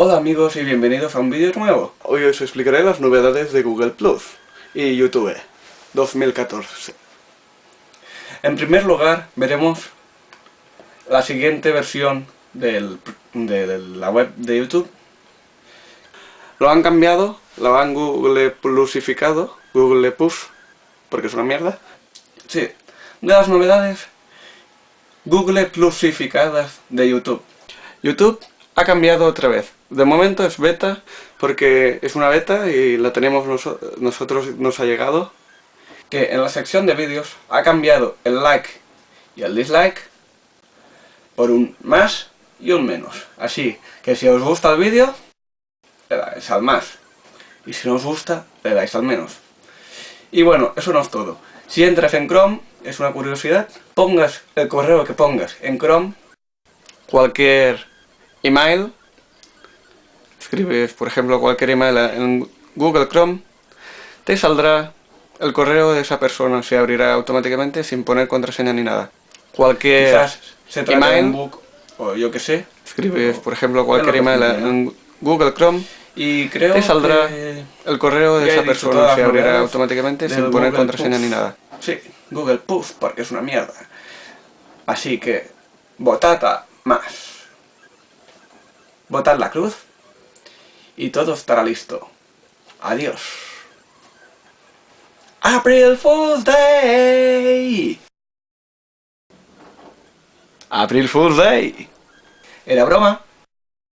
Hola amigos y bienvenidos a un vídeo nuevo. Hoy os explicaré las novedades de Google Plus y YouTube 2014. En primer lugar veremos la siguiente versión del, de, la web de YouTube. Lo han cambiado, lo han Google Plusificado, Google Plus, porque es una mierda. Sí, de las novedades Google Plusificadas de YouTube. YouTube ha cambiado otra vez. De momento es beta, porque es una beta y la tenemos nosotros, nos ha llegado. Que en la sección de vídeos ha cambiado el like y el dislike por un más y un menos. Así que si os gusta el vídeo, le dais al más. Y si no os gusta, le dais al menos. Y bueno, eso no es todo. Si entras en Chrome, es una curiosidad, pongas el correo que pongas en Chrome, cualquier email, escribes por ejemplo cualquier email en Google Chrome, te saldrá el correo de esa persona, se abrirá automáticamente sin poner contraseña ni nada. Cualquier email, o yo que sé, escribes por ejemplo cualquier email en Google Chrome, y creo te saldrá el correo de esa persona, se abrirá automáticamente sin poner contraseña ni nada. Sí, Google Push, porque es una mierda. Así que, votad más. Votad la cruz y todo estará listo. Adiós. April Fool's Day. April Fool's Day. Era broma.